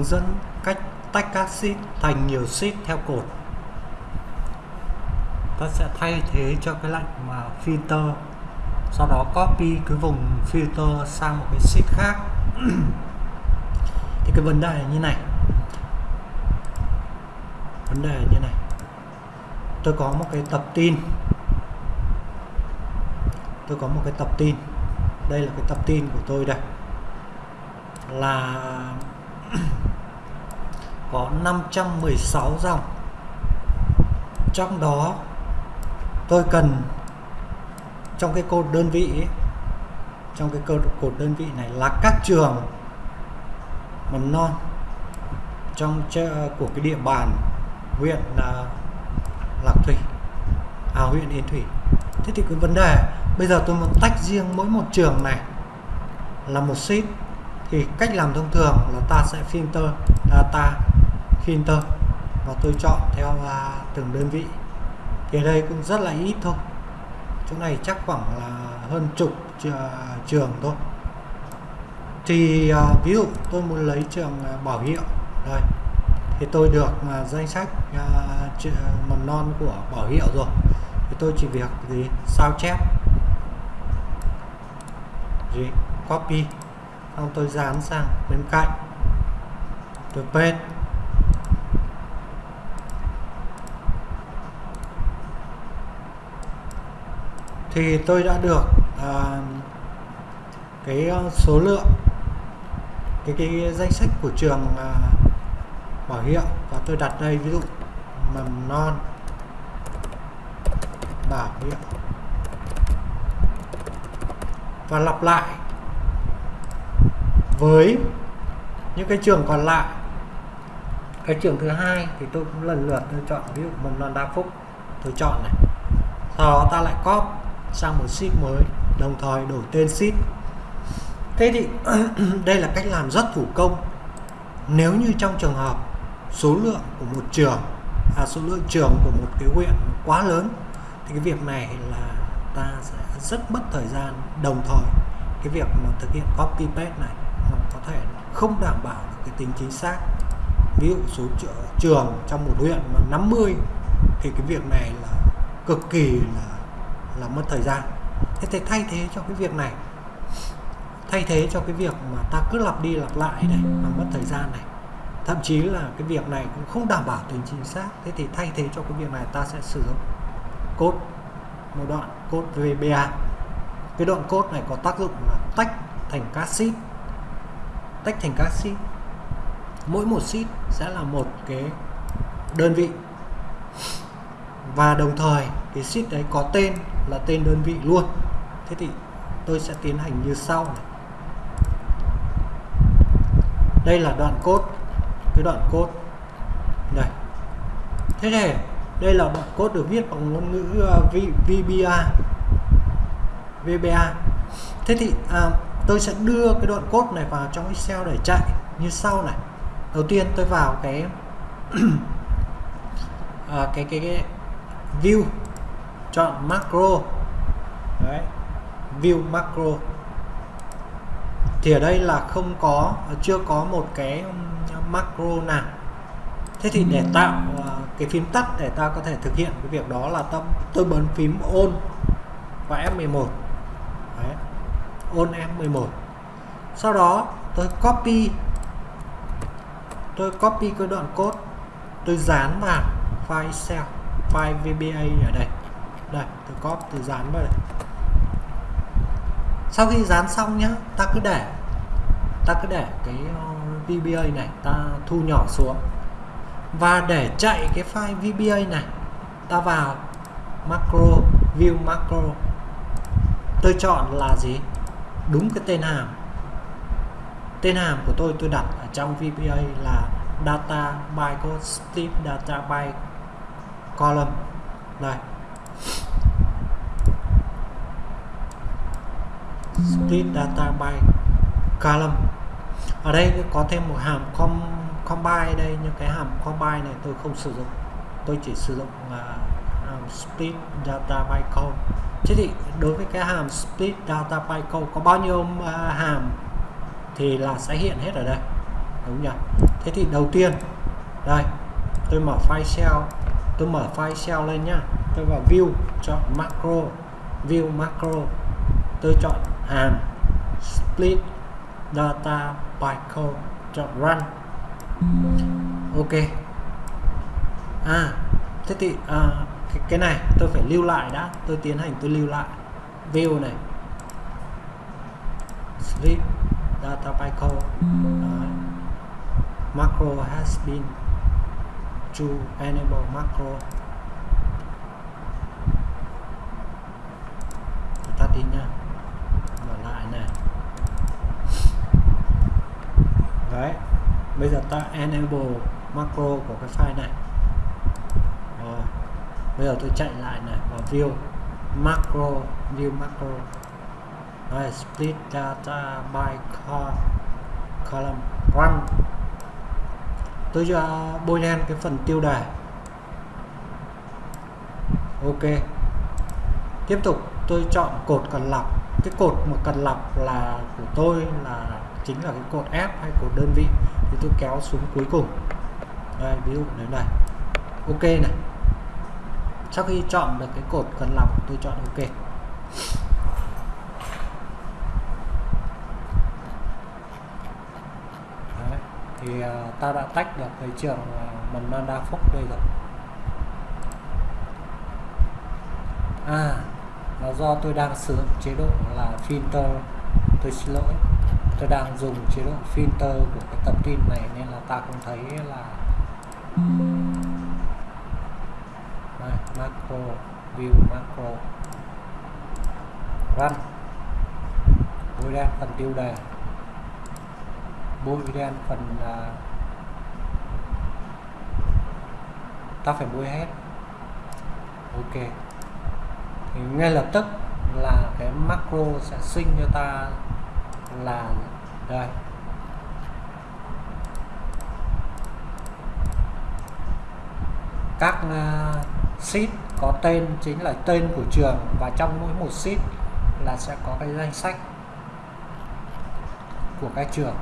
hướng dẫn cách tách các sheet thành nhiều sheet theo cột. Ta sẽ thay thế cho cái lệnh mà filter, sau đó copy cái vùng filter sang một cái sheet khác. Thì cái vấn đề là như này. Vấn đề như này. Tôi có một cái tập tin. Tôi có một cái tập tin. Đây là cái tập tin của tôi đây. Là có 516 dòng. Trong đó tôi cần trong cái cột đơn vị ấy, trong cái cột, đơn vị này là các trường mầm non trong của cái địa bàn huyện là Lạc Thủy à huyện Yên Thủy. Thế thì cái vấn đề bây giờ tôi muốn tách riêng mỗi một trường này là một sheet thì cách làm thông thường là ta sẽ filter data filter và tôi chọn theo à, từng đơn vị. Thì ở đây cũng rất là ít thôi. Chỗ này chắc khoảng là hơn chục à, trường thôi. Thì à, ví dụ tôi muốn lấy trường bảo hiệu. Đây. Thì tôi được danh sách mầm non của bảo hiệu rồi. Thì tôi chỉ việc gì? Sao chép. Gì? Copy. Xong tôi dán sang bên cạnh. Tôi paste. Thì tôi đã được à, cái ờ, số lượng cái cái danh sách của trường à, bảo hiệu và tôi đặt đây ví dụ mầm non bảo hiệu và lặp lại với những cái trường còn lại. Cái trường thứ hai thì tôi cũng lần lượt tôi chọn ví dụ mầm non đa phúc tôi chọn này. Sau đó ta lại copy sang một sheet mới đồng thời đổi tên sheet. Thế thì đây là cách làm rất thủ công. Nếu như trong trường hợp số lượng của một trường à, số lượng trường của một cái huyện quá lớn thì cái việc này là ta sẽ rất mất thời gian. Đồng thời cái việc mà thực hiện copy paste này nó có thể không đảm bảo được cái tính chính xác. Ví dụ số trường trong một huyện mà 50 thì cái việc này là cực kỳ là là mất thời gian. Thế thì thay thế cho cái việc này, thay thế cho cái việc mà ta cứ lặp đi lặp lại này, mà mất thời gian này. Thậm chí là cái việc này cũng không đảm bảo tính chính xác. Thế thì thay thế cho cái việc này ta sẽ sử dụng cốt một đoạn cốt VBA. Cái đoạn cốt này có tác dụng là tách thành các sheet. Tách thành các sheet. Mỗi một sheet sẽ là một cái đơn vị. Và đồng thời cái sheet đấy có tên là tên đơn vị luôn. Thế thì tôi sẽ tiến hành như sau này. Đây là đoạn cốt, cái đoạn cốt đây. Thế này đây là đoạn cốt được viết bằng ngôn ngữ à, uh, VBA VBA thế thì à, tôi sẽ đưa cái đoạn cốt này vào trong Excel để chạy như sau này. Đầu tiên tôi vào cái à, cái, cái cái view chọn macro. Đấy. view macro. Thì ở đây là không có chưa có một cái macro nào. Thế thì để tạo uh, cái phím tắt để ta có thể thực hiện cái việc đó là tâm tôi bấm phím on và F11 Đấy. on F11 sau đó tôi copy. Tôi copy cái đoạn code. Tôi dán vào file Excel file VBA ở đây đây, tôi copy, tôi dán vào đây. Sau khi dán xong nhá, ta cứ để, ta cứ để cái ờ, VBA này ta thu nhỏ xuống. Và để chạy cái file VBA này, ta vào macro, view macro. Tôi chọn là gì? Đúng cái tên hàm. Tên hàm của tôi tôi đặt ở trong VBA là data bytecode step data by column. Đây. Split data by column. Ở đây có thêm một hàm com combine đây nhưng cái hàm combine này tôi không sử dụng. Tôi chỉ sử dụng uh, split data by column thế thì đối với cái hàm split data by column có bao nhiêu uh, hàm thì là sẽ hiện hết ở đây. Đúng nhỉ? Thế thì đầu tiên đây tôi mở file shell tôi mở file shell lên nhá. Tôi vào view chọn macro view macro tôi chọn hàm split data by code chọn run. Ok. À thế thì à, cái, cái này tôi phải lưu lại đã. Tôi tiến hành tôi lưu lại. View này. Split data by code Đấy. macro has been to enable macro tôi tắt đi nha mở lại này đấy bây giờ ta enable macro của cái file này. Rồi bây giờ tôi chạy lại này vào view macro view macro. Rồi split data by column run tôi cho bôi đen cái phần tiêu đề. Ok. Tiếp tục, tôi chọn cột cần lọc. Cái cột mà cần lọc là của tôi là chính là cái cột F hay cột đơn vị thì tôi kéo xuống cuối cùng. Đây ví dụ đến này, ok này. Sau khi chọn được cái cột cần lọc tôi chọn ok. Đấy. thì uh, ta đã tách được cái trường uh, mầm non đa phúc đây rồi. À là do tôi đang sử dụng chế độ là filter tôi xin lỗi tôi đang dùng chế độ filter của cái tập tin này nên là ta không thấy là Đây, macro view macro run. Bôi đen phần tiêu đề. Bôi đen phần uh, ta phải bôi hết. Ok. Thì ngay lập tức là cái macro sẽ sinh cho ta là đây các ờ, uh, sheet có tên chính là tên của trường và trong mỗi một sheet là sẽ có cái danh sách của các trường.